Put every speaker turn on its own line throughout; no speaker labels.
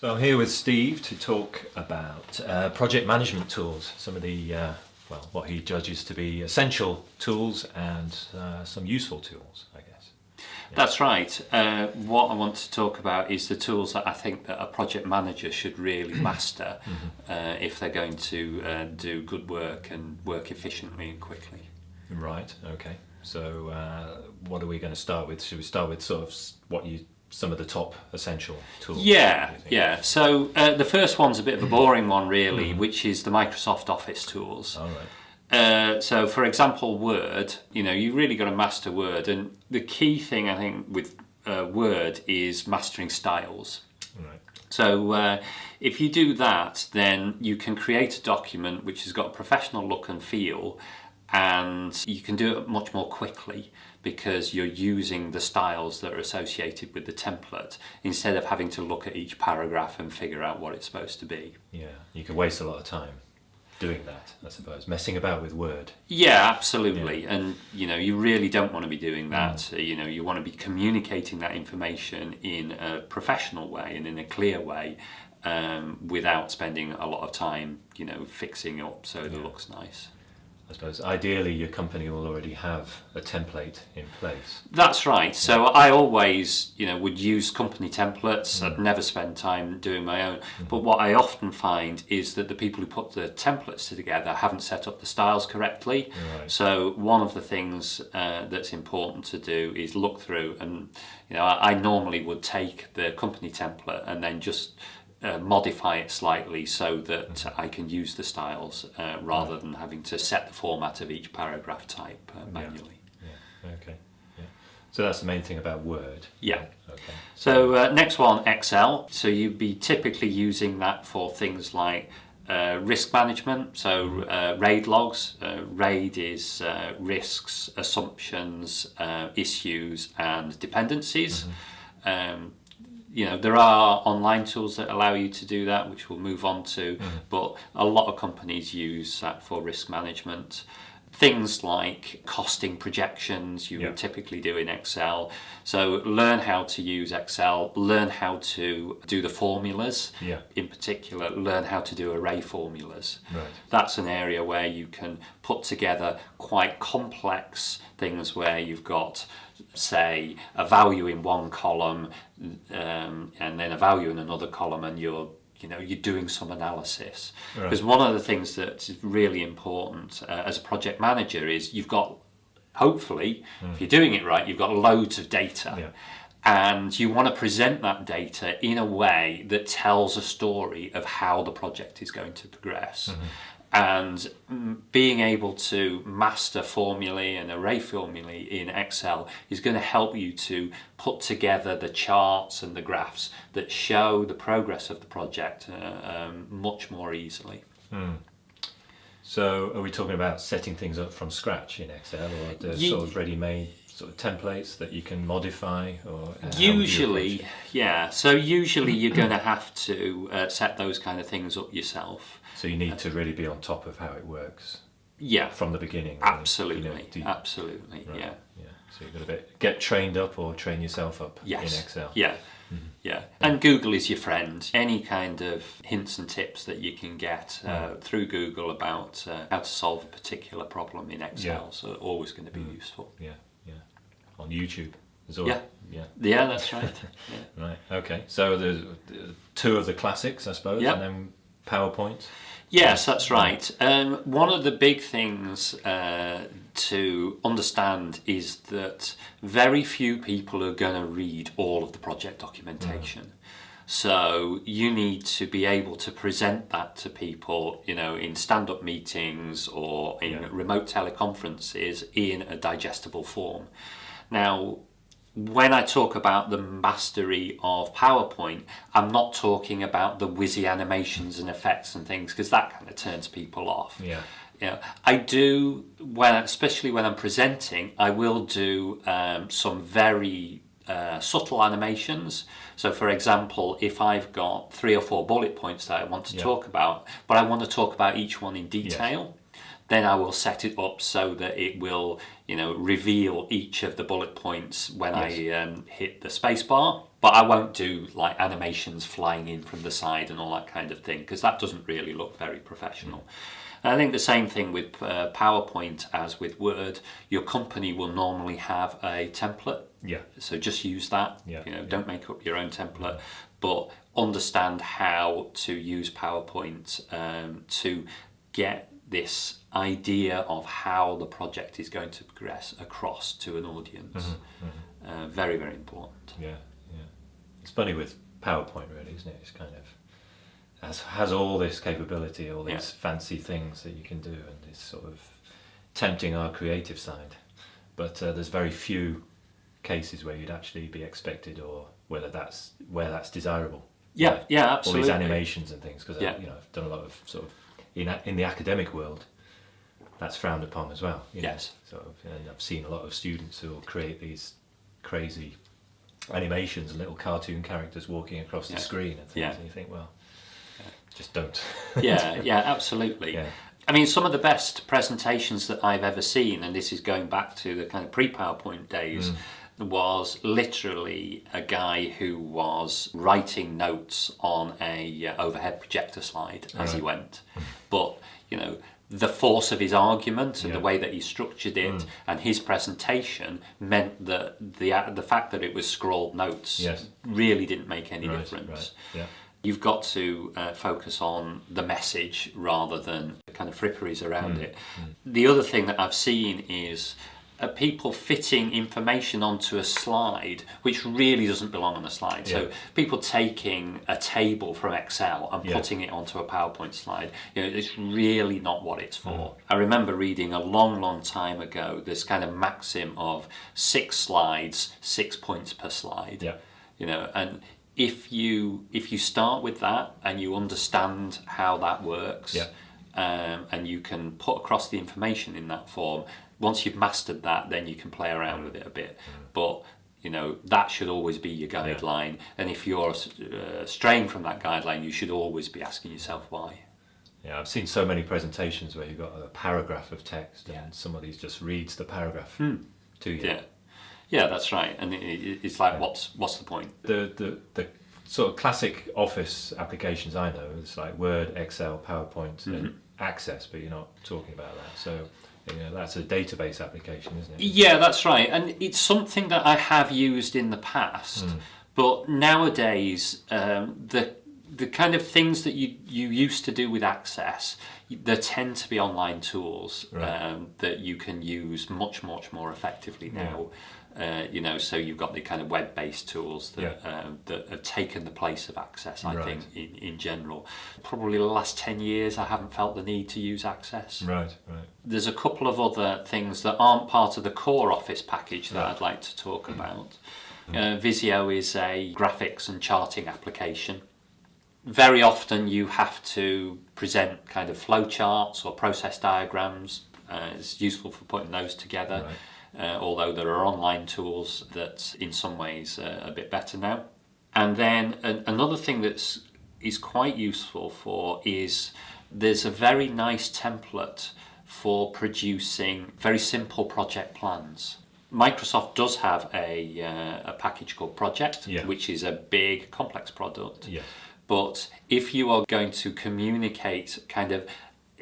So I'm here with Steve to talk about uh, project management tools, some of the, uh, well, what he judges to be essential tools and uh, some useful tools, I guess.
That's right. Uh, what I want to talk about is the tools that I think that a project manager should really master uh, if they're going to uh, do good work and work efficiently and quickly.
Right, okay. So uh, what are we going to start with? Should we start with sort of what you, some of the top essential tools?
Yeah,
do you think?
yeah. So uh, the first one's a bit of a boring one, really, which is the Microsoft Office tools.
All right.
Uh, so, for example, Word, you know, you've really got to master Word. And the key thing, I think, with uh, Word is mastering styles.
Right.
So, uh, if you do that, then you can create a document which has got a professional look and feel, and you can do it much more quickly because you're using the styles that are associated with the template instead of having to look at each paragraph and figure out what it's supposed to be.
Yeah, you can waste a lot of time doing that, I suppose, messing about with Word.
Yeah, absolutely. And you know, you really don't want to be doing that. Uh, You know, you want to be communicating that information in a professional way and in a clear way, um, without spending a lot of time, you know, fixing up so it looks nice.
I suppose ideally your company will already have a template in place.
That's right. So I always, you know, would use company templates. I'd never spend time doing my own. But what I often find is that the people who put the templates together haven't set up the styles correctly.
Right.
So one of the things uh, that's important to do is look through, and you know, I, I normally would take the company template and then just. Uh, modify it slightly so that I can use the styles uh, rather than having to set the format of each paragraph type uh, manually.
Yeah. Okay. Yeah. So that's the main thing about Word.
Yeah.
Okay.
So uh, next one, Excel. So you'd be typically using that for things like uh, risk management. So uh, RAID logs. Uh, RAID is uh, risks, assumptions, uh, issues, and dependencies. Um, you know there are online tools that allow you to do that, which we'll move on to. Mm-hmm. But a lot of companies use that for risk management. Things like costing projections you
Yeah.
would typically do in Excel. So learn how to use Excel, learn how to do the formulas.
Yeah.
In particular, learn how to do array formulas.
Right.
That's an area where you can put together quite complex things where you've got, say, a value in one column um, and then a value in another column, and you're you know you're doing some analysis.
Right.
Because one of the things that's really important uh, as a project manager is you've got hopefully if you're doing it right you've got loads of data
Yeah.
and you want to present that data in a way that tells a story of how the project is going to progress. And mm, being able to master formulae and array formulae in Excel is going to help you to put together the charts and the graphs that show the progress of the project uh, um, much more easily.
So are we talking about setting things up from scratch in Excel or the
Ye-
sort of ready-made sort of templates that you can modify or uh, how would you
Usually, yeah. So usually you're going to have to uh, set those kind of things up yourself.
So you need to really be on top of how it works
Yeah,
from the beginning.
absolutely,
You know, you-
absolutely,
right,
yeah.
Yeah. So you've got to get trained up or train yourself up
Yes.
in Excel.
Yeah. Yeah. And Google is your friend. Any kind of hints and tips that you can get uh, through Google about uh, how to solve a particular problem in Excel are always going to be useful.
Yeah. On YouTube as well.
Yeah.
Yeah.
Yeah, that's right. yeah.
Right. Okay. So there's uh, two of the classics, I suppose,
Yep.
and then PowerPoint.
Yes, that's right. Um, one of the big things uh, to understand is that very few people are going to read all of the project documentation. So you need to be able to present that to people, you know, in stand-up meetings or in
Yeah.
remote teleconferences in a digestible form. Now, when I talk about the mastery of PowerPoint, I'm not talking about the whizzy animations and effects and things because that kind of turns people off.
Yeah.
You know, I do when, especially when I'm presenting, I will do um, some very uh, subtle animations. So, for example, if I've got three or four bullet points that I want to
Yeah.
talk about, but I want to talk about each one in detail, then I will set it up so that it will, you know, reveal each of the bullet points when I um, hit the spacebar. But I won't do like animations flying in from the side and all that kind of thing because that doesn't really look very professional. And I think the same thing with uh, PowerPoint as with Word. Your company will normally have a template
Yeah.
so just use that.
Yeah,
You know,
yeah.
don't make up your own template, but understand how to use PowerPoint um, to get this idea of how the project is going to progress across to an audience.
Mm-hmm,
Uh, very, very important.
Yeah, yeah. It's funny with PowerPoint, really, isn't it? It's kind of has has all this capability, all these fancy things that you can do, and it's sort of tempting our creative side. But uh, there's very few cases where you'd actually be expected, or whether that's where that's desirable.
Yeah, yeah,
All these animations and things, because
Yeah.
you know I've done a lot of sort of in in the academic world. That's frowned upon as well. you know,
Yes.
Sort of, and I've seen a lot of students who will create these crazy animations, little cartoon characters walking across the
Yeah.
screen and things,
Yeah.
and you think, well, just don't.
yeah, yeah, absolutely.
Yeah.
I mean, some of the best presentations that I've ever seen, and this is going back to the kind of pre PowerPoint days, was literally a guy who was writing notes on a uh, overhead projector slide as he went. But, you know, the force of his argument and the way that he structured it and his presentation meant that the the fact that it was scrawled notes
Yes.
really didn't make any
right,
difference.
right, yeah,
You've got to uh, focus on the message rather than the kind of fripperies around
Mm,
it. The other thing that I've seen is people fitting information onto a slide which really doesn't belong on a slide.
Yeah.
So people taking a table from Excel and
Yeah.
putting it onto a PowerPoint slide, you know, it's really not what it's for.
Mm.
I remember reading a long, long time ago this kind of maxim of six slides, six points per slide
yeah,
you know and if you if you start with that and you understand how that works
Yeah.
um, and you can put across the information in that form once you've mastered that then you can play around with it a bit. Mm. But you know that should always be your guideline. And if you're uh, straying from that guideline you should always be asking yourself why.
Yeah. I've seen so many presentations where you've got a paragraph of text and
Yeah.
somebody just reads the paragraph hmm. to you.
yeah. Yeah that's right. And it, it, it's like what's what's the point?
The, the, the sort of classic office applications I know is like Word, Excel, PowerPoint, and mm-hmm. Access, but you're not talking about that. So you know, that's a database application, isn't it?
Yeah, that's right. And it's something that I have used in the past,
Hmm.
but nowadays um, the the kind of things that you, you used to do with Access, there tend to be online tools
Right.
um, that you can use much much more effectively now. Uh, you know, so you've got the kind of web-based tools that um, that have taken the place of Access. I
Right.
think in, in general, probably the last ten years, I haven't felt the need to use Access
Right, right.
there's a couple of other things that aren't part of the core Office package that
Right.
I'd like to talk about. Uh, Visio is a graphics and charting application. Very often you have to present kind of flowcharts or process diagrams. Uh, it's useful for putting those together, uh, although there are online tools that in some ways are a bit better now. And then an, another thing that's is quite useful for is there's a very nice template for producing very simple project plans. Microsoft does have a, uh, a package called Project,
Yeah.
which is a big, complex product.
Yes.
But if you are going to communicate kind of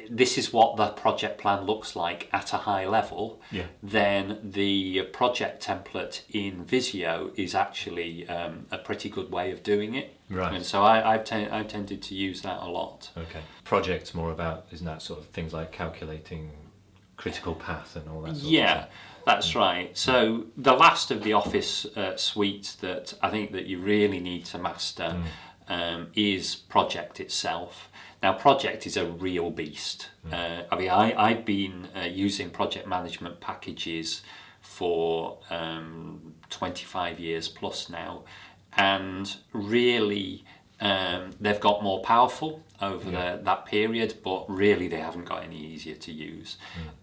this is what the project plan looks like at a high level,
Yeah.
then the project template in Visio is actually um, a pretty good way of doing it.
Right.
And so I, I've, ten- I've tended to use that a lot.
Okay. Projects more about, isn't that sort of things like calculating critical path and all that sort of
Yeah, that's right. So the last of the Office uh, suite that I think that you really need to master um, is Project itself. Now, Project is a real beast. Uh, I mean, I, I've been uh, using project management packages for um, 25 years plus now, and really um, they've got more powerful over the, that period, but really they haven't got any easier to use.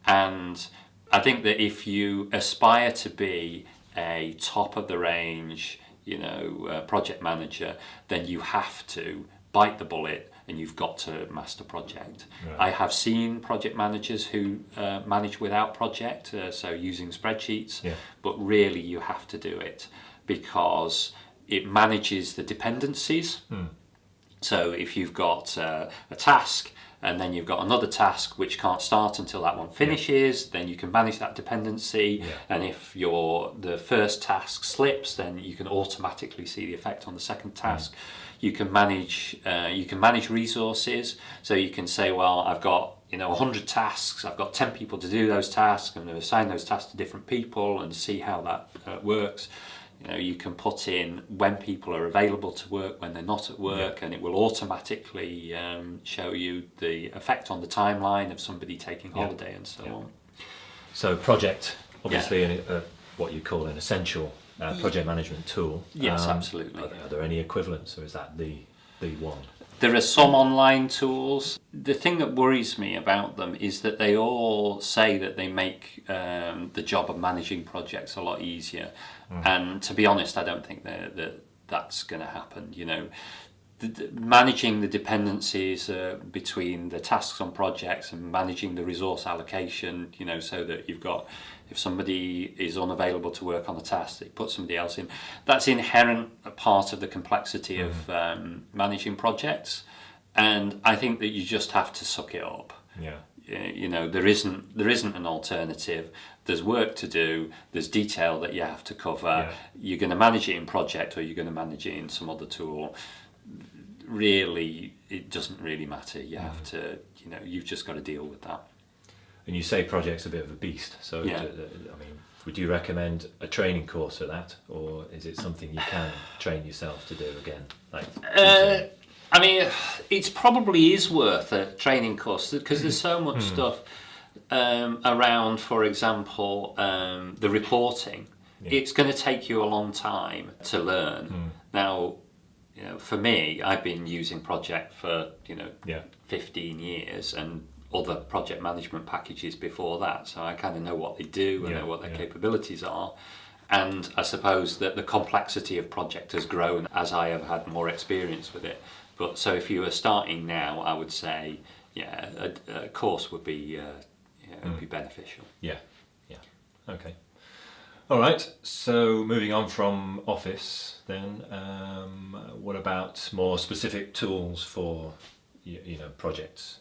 And I think that if you aspire to be a top of the range, you know, uh, project manager, then you have to bite the bullet and you've got to master project.
Right.
I have seen project managers who uh, manage without project, uh, so using spreadsheets,
Yeah.
but really you have to do it because it manages the dependencies. So if you've got uh, a task and then you've got another task which can't start until that one finishes, then you can manage that dependency.
Yeah.
And if your the first task slips, then you can automatically see the effect on the second task. You can manage uh, you can manage resources. So you can say, well, I've got you know 100 tasks. I've got 10 people to do those tasks. I'm going to assign those tasks to different people and see how that uh, works. You know, you can put in when people are available to work, when they're not at work, and it will automatically um, show you the effect on the timeline of somebody taking
Yeah.
holiday and so
Yeah.
on.
So project, obviously, an, uh, what you call an essential uh, project management tool.
Yes,
Um,
absolutely.
Are there, are there any equivalents, or is that the the one?
There are some online tools. The thing that worries me about them is that they all say that they make um, the job of managing projects a lot easier. And to be honest, I don't think that, that that's going to happen. You know, the, the, managing the dependencies uh, between the tasks on projects and managing the resource allocation, you know, so that you've got, if somebody is unavailable to work on a task, they put somebody else in. That's inherent a part of the complexity of um, managing projects. And I think that you just have to suck it up
Yeah.
You know there isn't there isn't an alternative there's work to do there's detail that you have to cover
Yeah.
you're going to manage it in project or you're going to manage it in some other tool really it doesn't really matter you have
Mm-hmm.
to you know you've just got to deal with that
And you say project's a bit of a beast. So,
Yeah.
d- d- I mean, would you recommend a training course for that, or is it something you can train yourself to do again? Like,
Uh, I mean, it probably is worth a training course because there's so much stuff um, around. For example, um, the reporting. It's going to take you a long time to learn. Now, you know, for me, I've been using Project for you know
yeah,
15 years and other project management packages before that. So I kind of know what they do and
Yeah,
know what their
yeah.
capabilities are. And I suppose that the complexity of project has grown as I have had more experience with it. But so if you were starting now, I would say, yeah, a, a course would be, uh, yeah, would be beneficial.
yeah, yeah. Okay. All right. So moving on from Office, then, um, what about more specific tools for you, you know projects?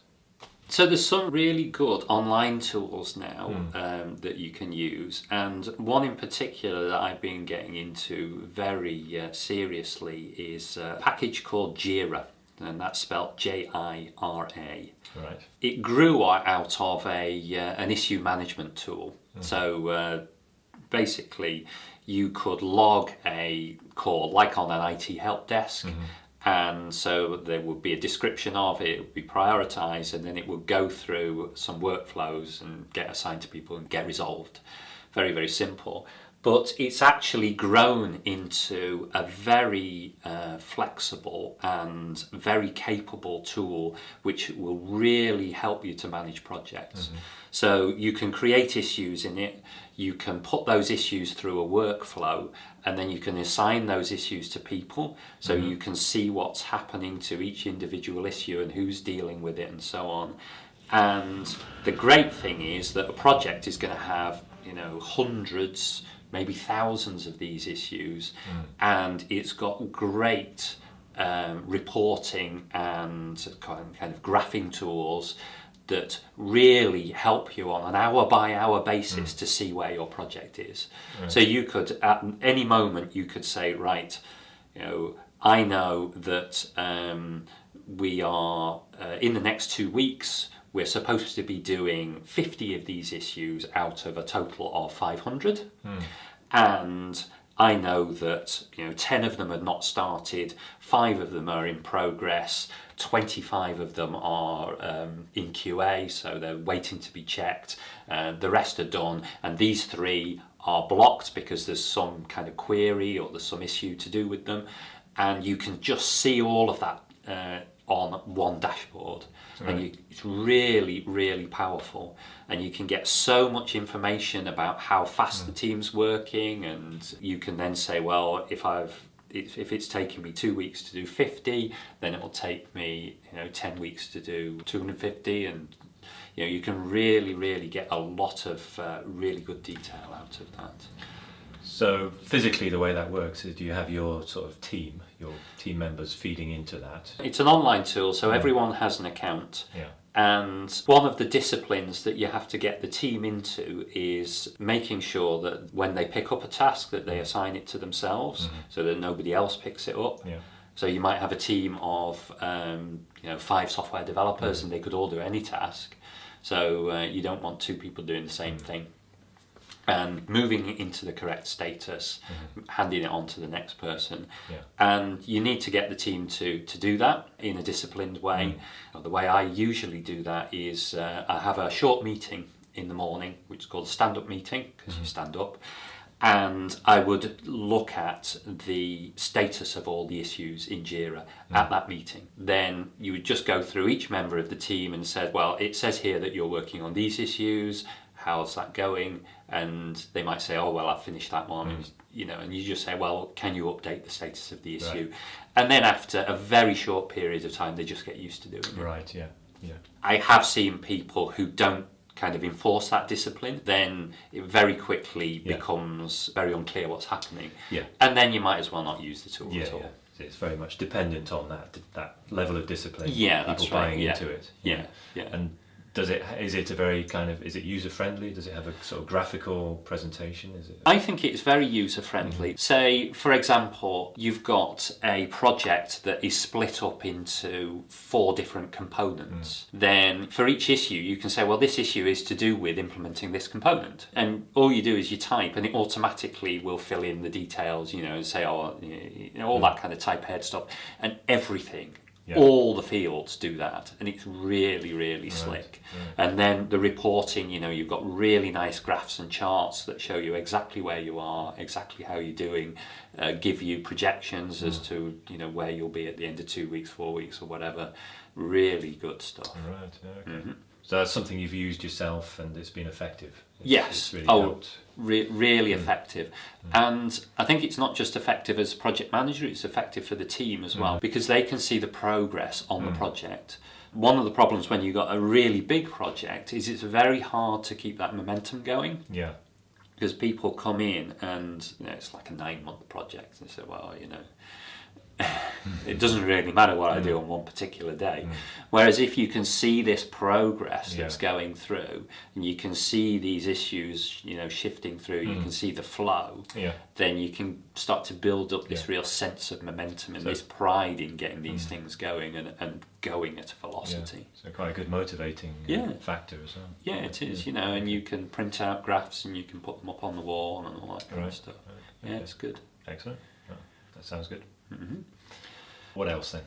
So there's some really good online tools now um, that you can use, and one in particular that I've been getting into very uh, seriously is a package called Jira, and that's spelled J-I-R-A.
Right.
It grew out of a uh, an issue management tool. So uh, basically, you could log a call like on an IT help desk. And so there would be a description of it, it would be prioritized, and then it would go through some workflows and get assigned to people and get resolved. Very, very simple. But it's actually grown into a very uh, flexible and very capable tool which will really help you to manage projects. So you can create issues in it, you can put those issues through a workflow, and then you can assign those issues to people so you can see what's happening to each individual issue and who's dealing with it and so on. And the great thing is that a project is going to have, you know, hundreds, maybe thousands of these issues, and it's got great um, reporting and kind kind of graphing tools that really help you on an hour by hour basis to see where your project is. So you could, at any moment, you could say, right, you know, I know that um, we are uh, in the next two weeks. We're supposed to be doing 50 of these issues out of a total of 500, and I know that you know 10 of them have not started, five of them are in progress, 25 of them are um, in QA, so they're waiting to be checked. Uh, the rest are done, and these three are blocked because there's some kind of query or there's some issue to do with them, and you can just see all of that uh, on one dashboard. And you, it's really, really powerful, and you can get so much information about how fast the team's working, and you can then say, well, if I've it's, if it's taking me two weeks to do 50, then it will take me you know 10 weeks to do 250, and you know you can really really get a lot of uh, really good detail out of that.
So physically, the way that works is, do you have your sort of team, your team members feeding into that?
It's an online tool, so everyone has an account.
Yeah.
And one of the disciplines that you have to get the team into is making sure that when they pick up a task that they assign it to themselves so that nobody else picks it up.
Yeah.
So you might have a team of um, you know five software developers and they could all do any task. So uh, you don't want two people doing the same thing. And moving it into the correct status, mm-hmm. handing it on to the next person.
Yeah.
And you need to get the team to, to do that in a disciplined way. Mm. The way I usually do that is uh, I have a short meeting in the morning, which is called a stand up meeting, because you mm-hmm. stand up. And I would look at the status of all the issues in JIRA mm. at that meeting. Then you would just go through each member of the team and said, well, it says here that you're working on these issues. How's that going? And they might say, oh, well, I've finished that one. And, you know, and you just say, well, can you update the status of the issue? And then after a very short period of time, they just get used to doing it.
Right. Yeah. Yeah.
I have seen people who don't kind of enforce that discipline, then it very quickly
Yeah.
becomes very unclear what's happening.
Yeah.
And then you might as well not use the tool
Yeah.
at all.
yeah. So It's very much dependent on that that level of discipline.
Yeah,
people
that's right,
buying into it.
Yeah, yeah.
And does it is it a very kind of is it user friendly? Does it have a sort of graphical presentation? Is it?
I think it's very user friendly. Mm-hmm. Say, for example, you've got a project that is split up into four different components. Mm. Then, for each issue, you can say, well, this issue is to do with implementing this component. And all you do is you type, and it automatically will fill in the details, you know, and say, oh, you know, all mm. that kind of type ahead stuff. And everything.
Yeah.
All the fields do that, and it's really, really slick. And then the reporting, you know, you've got really nice graphs and charts that show you exactly where you are, exactly how you're doing, uh, give you projections as to you know where you'll be at the end of two weeks, four weeks, or whatever. Really good stuff.
Right. Okay. So that's something you've used yourself, and it's been effective. It's.
Yes.
It's really
oh, re- really mm. effective. Mm. And I think it's not just effective as project manager; it's effective for the team as mm. well because they can see the progress on the project. One of the problems when you've got a really big project is it's very hard to keep that momentum going
Yeah.
because people come in and you know it's like a nine month project and they say, well, you know, it doesn't really matter what I do on one particular day. Mm. Whereas if you can see this progress that's
Yeah.
going through and you can see these issues, you know, shifting through, you can mm. see the flow,
Yeah.
then you can start to build up this
Yeah.
real sense of momentum and
So-
this pride in getting these mm. things going and, and going at a
Yeah.
velocity.
So quite a good motivating
Yeah.
factor as well.
Yeah, it is, you know, and you can print out graphs and you can put them up on the wall and all that kind
Right.
of stuff.
Right.
Yeah,
Okay.
it's good.
Excellent. That sounds good.
Mm-hmm.
What else then?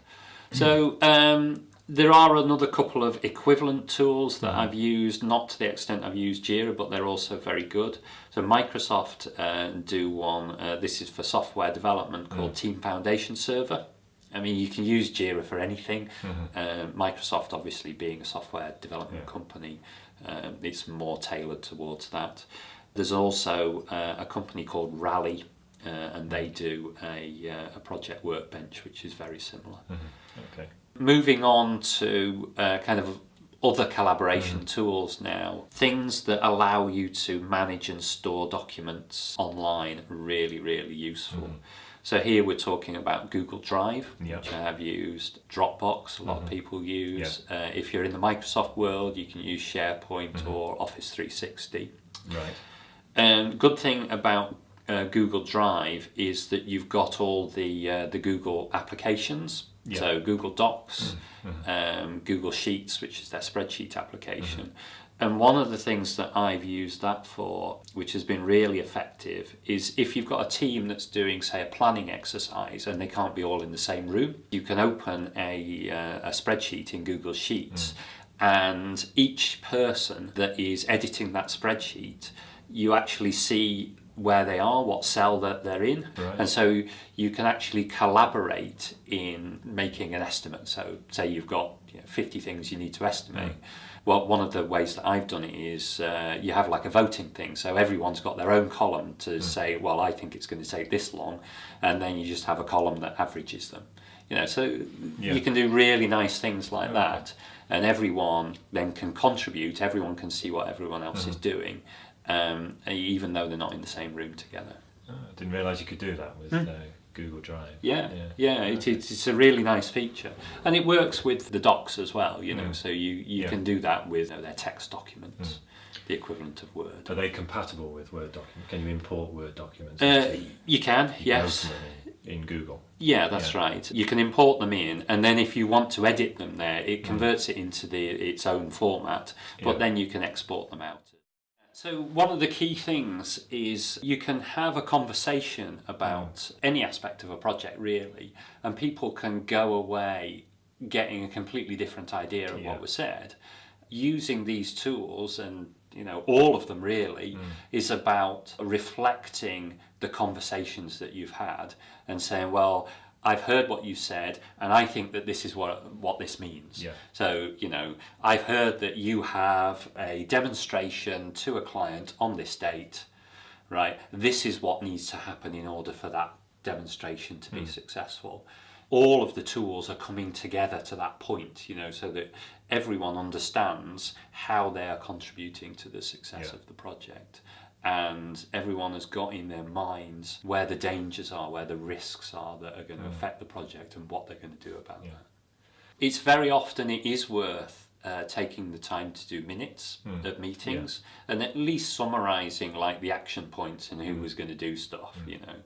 So um, there are another couple of equivalent tools that I've used, not to the extent I've used Jira, but they're also very good. So Microsoft uh, do one. Uh, this is for software development called Team Foundation Server. I mean, you can use Jira for anything. Uh, Microsoft, obviously, being a software development
Yeah.
company, um, it's more tailored towards that. There's also uh, a company called Rally, uh, and they do a, uh, a project workbench, which is very similar.
Okay.
Moving on to uh, kind of other collaboration tools now, things that allow you to manage and store documents online, really, really useful. So here we're talking about Google Drive,
Yeah.
which I have used, Dropbox, a lot of people use. Uh, if you're in the Microsoft world, you can use SharePoint or Office 360.
Right.
Um, good thing about uh, Google Drive is that you've got all the uh, the Google applications.
Yeah.
So Google Docs, um, Google Sheets, which is their spreadsheet application. And one of the things that I've used that for, which has been really effective, is if you've got a team that's doing, say, a planning exercise and they can't be all in the same room, you can open a, uh, a spreadsheet in Google Sheets and each person that is editing that spreadsheet, you actually see where they are, what cell that they're in,
Right.
and so you can actually collaborate in making an estimate. So, say you've got you know, 50 things you need to estimate. Well, one of the ways that I've done it is uh, you have like a voting thing. So everyone's got their own column to say, well, I think it's going to take this long, and then you just have a column that averages them. You know, so
Yeah.
you can do really nice things like that, and everyone then can contribute. Everyone can see what everyone else is doing, um, even though they're not in the same room together.
Oh, I didn't realise you could do that with uh, Google Drive.
Hmm. Yeah, yeah, it, it's, it's a really nice feature, and it works with the docs as well. You know,
Mm.
so you, you
Yeah.
can do that with you know, their text documents, the equivalent of Word.
Are they compatible with Word documents? Can you import Word documents?
Uh, you can,
you
yes,
in, in Google.
yeah, that's
Yeah.
right. You can import them in, and then if you want to edit them there,
Mm.
it converts it into the its own format. But
Yeah.
then you can export them out. So one of the key things is you can have a conversation about any aspect of a project really, and people can go away getting a completely different idea of
Yeah.
what was said. Using these tools and you know all of them really mm. is about reflecting the conversations that you've had and saying, well, I've heard what you said, and I think that this is what what this means.
Yeah.
So, you know, I've heard that you have a demonstration to a client on this date, right? This is what needs to happen in order for that demonstration to be hmm. successful. All of the tools are coming together to that point, you know, so that everyone understands how they are contributing to the success
Yeah.
of the project. And everyone has got in their minds where the dangers are, where the risks are that are going to mm. affect the project and what they're going to do about
Yeah.
that. It's very often it is worth uh, taking the time to do minutes mm. of meetings and at least summarizing like the action points and who mm. was going to do stuff you know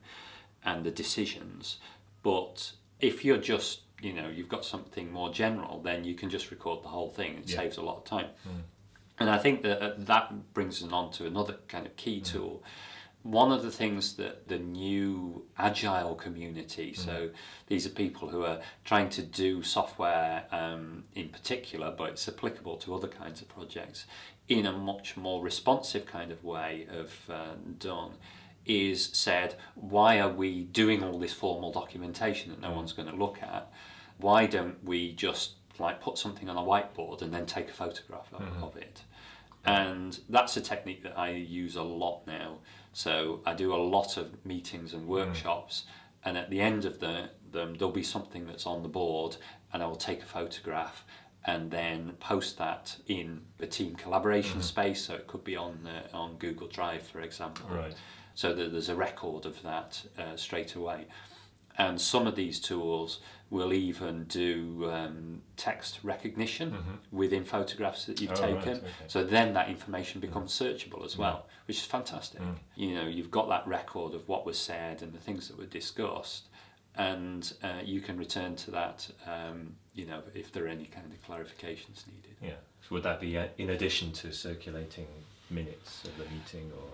and the decisions. But if you're just you know you've got something more general then you can just record the whole thing. It
Yeah.
saves a lot of time and I think that uh, that brings us on to another kind of key tool. One of the things that the new agile community, so these are people who are trying to do software um, in particular, but it's applicable to other kinds of projects in a much more responsive kind of way of uh, done, is said, why are we doing all this formal documentation that no one's going to look at? Why don't we just like put something on a whiteboard and then take a photograph of, of it? And that's a technique that I use a lot now. So I do a lot of meetings and workshops, and at the end of the, them, there'll be something that's on the board, and I will take a photograph and then post that in the team collaboration space. So it could be on uh, on Google Drive, for example.
Right.
So that there's a record of that uh, straight away. And some of these tools will even do um, text recognition within photographs that you've.
Oh, right,
taken.
okay.
So then that information becomes searchable as well, which is fantastic. You know, you've got that record of what was said and the things that were discussed, and uh, you can return to that. Um, you know, if there are any kind of clarifications needed.
Yeah. So would that be uh, in addition to circulating minutes of the meeting or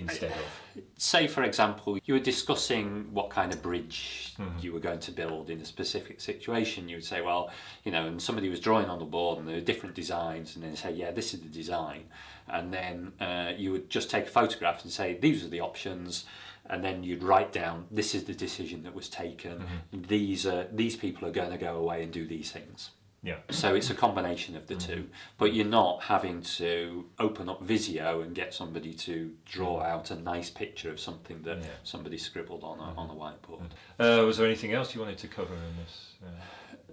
instead of?
say for example you were discussing what kind of bridge
Mm-hmm.
you were going to build in a specific situation you would say well you know and somebody was drawing on the board and there were different designs and then say yeah this is the design and then uh, you would just take a photograph and say these are the options and then you'd write down this is the decision that was taken
Mm-hmm.
these are these people are going to go away and do these things
Yeah.
so it's a combination of the two, but you're not having to open up Visio and get somebody to draw out a nice picture of something that
Yeah.
somebody scribbled on a, on a whiteboard.
Uh, was there anything else you wanted to cover in this? Uh,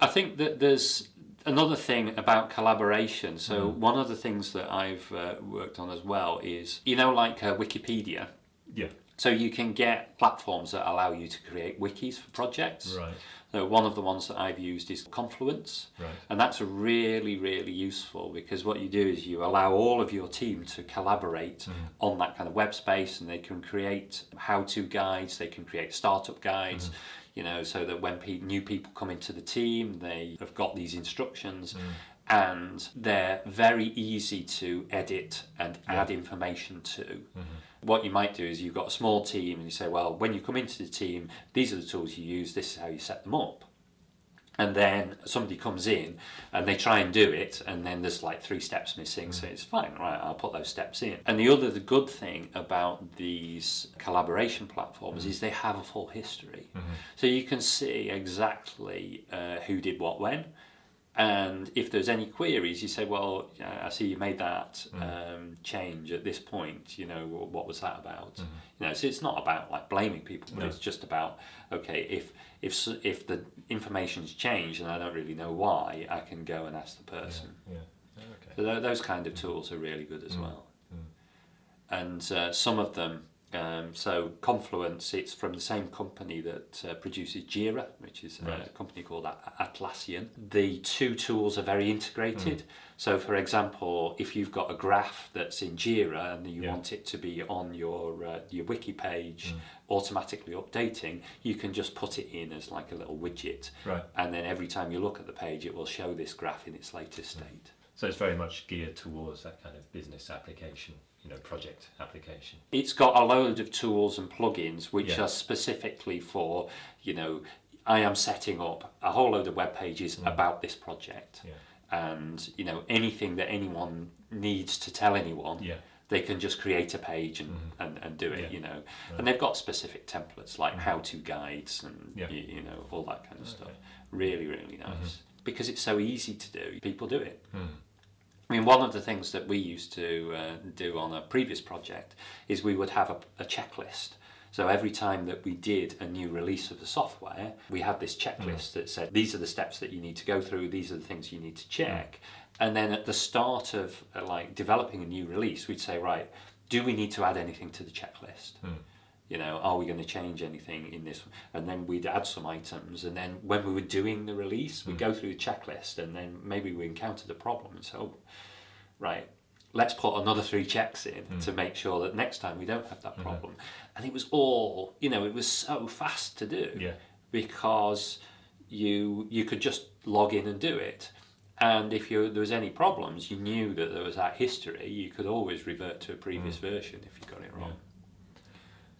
I think that there's another thing about collaboration. So one of the things that I've uh, worked on as well is, you know, like uh, Wikipedia.
yeah.
So you can get platforms that allow you to create wikis for projects.
Right.
So one of the ones that I've used is Confluence.
Right.
And that's really, really useful because what you do is you allow all of your team to collaborate
Mm-hmm.
on that kind of web space and they can create how to guides, they can create startup guides,
Mm-hmm.
you know, so that when pe- new people come into the team, they have got these instructions.
Mm.
And they're very easy to edit and add information to. What you might do is you've got a small team and you say, well, when you come into the team, these are the tools you use, this is how you set them up. And then somebody comes in and they try and do it and then there's like three steps missing so mm. it's fine right i'll put those steps in. And the other the good thing about these collaboration platforms mm. is they have a full history. Mm-hmm. So you can see exactly uh, who did what when and if there's any queries you say well i see you made that mm. um, change at this point you know what was that about? Mm-hmm. You know so it's not about like blaming people but
No.
it's just about okay if if if the information's changed and i don't really know why i can go and ask the person.
Yeah. Oh, Okay.
so tho- those kind of mm. tools are really good as mm. well. And uh, some of them um, so Confluence, it's from the same company that uh, produces Jira, which is a company called Atlassian. The two tools are very integrated. So, for example, if you've got a graph that's in Jira and you
Yeah.
want it to be on your uh, your wiki page, automatically updating, you can just put it in as like a little widget,
Right.
and then every time you look at the page, it will show this graph in its latest state.
So it's very much geared towards that kind of business application, you know, project application.
It's got a load of tools and plugins which
Yeah.
are specifically for, you know, I am setting up a whole load of web pages mm. about this project.
Mm. Yeah.
And, you know, anything that anyone needs to tell anyone,
Yeah.
they can just create a page and, mm-hmm. and, and do it, you know. And they've got specific templates like mm. how to guides and, you, you know, all that kind of stuff. Really, really nice. Mm-hmm. Because it's so easy to do, people do it.
Hmm.
I mean, one of the things that we used to uh, do on a previous project is we would have a, a checklist. So every time that we did a new release of the software, we had this checklist that said these are the steps that you need to go through, these are the things you need to check. And then at the start of uh, like developing a new release, we'd say, right, do we need to add anything to the checklist? You know, are we going to change anything in this? And then we'd add some items. And then when we were doing the release, we'd mm. go through the checklist and then maybe we encountered a problem. And so, oh, right, let's put another three checks in mm. to make sure that next time we don't have that mm-hmm. problem. And it was all, you know, it was so fast to do
Yeah.
because you you could just log in and do it. And if you, there was any problems, you knew that there was that history. You could always revert to a previous mm. version if you got it wrong.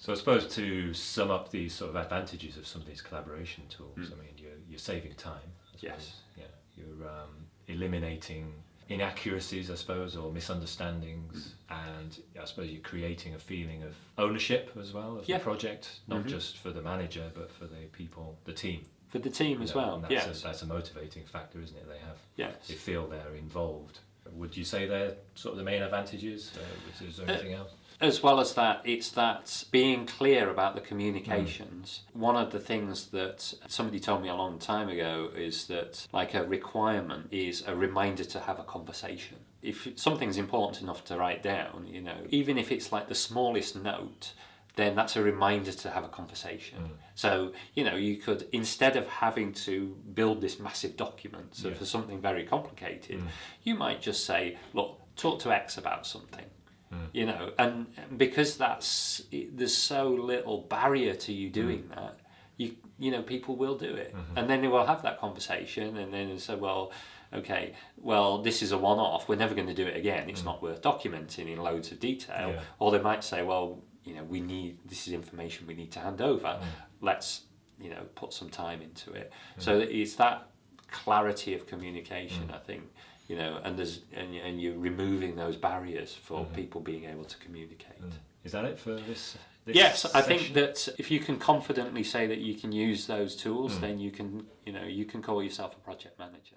So I suppose to sum up the sort of advantages of some of these collaboration tools, I mean, you're, you're saving time.
Yes.
Yeah. You're um, eliminating inaccuracies, I suppose, or misunderstandings, and I suppose you're creating a feeling of ownership as well of
Yeah.
the project, not
Mhm.
just for the manager, but for the people, the team.
For the team as
know,
well.
and that's
Yes.
A, that's a motivating factor, isn't it? They have,
yes.
they feel they're involved. Would you say they're sort of the main advantages? Uh, is there anything else?
As well as that, it's that being clear about the communications. Mm. One of the things that somebody told me a long time ago is that, like, a requirement is a reminder to have a conversation. If something's important enough to write down, you know, even if it's like the smallest note, then that's a reminder to have a conversation. Mm. So, you know, you could, instead of having to build this massive document so
Yeah.
for something very complicated, mm. you might just say, look, talk to X about something you know and because that's there's so little barrier to you doing mm. that you you know people will do it. Mm-hmm. And then they will have that conversation and then say well okay well this is a one-off. We're never going to do it again. It's mm. not worth documenting in loads of detail.
Yeah.
or they might say well you know we need this is information we need to hand over. Mm. Let's you know put some time into it. So it's that clarity of communication i think you know and there's and, and you're removing those barriers for mm-hmm. people being able to communicate. Mm.
Is that it for this? this
yes i think that if you can confidently say that you can use those tools mm. then you can you know you can call yourself a project manager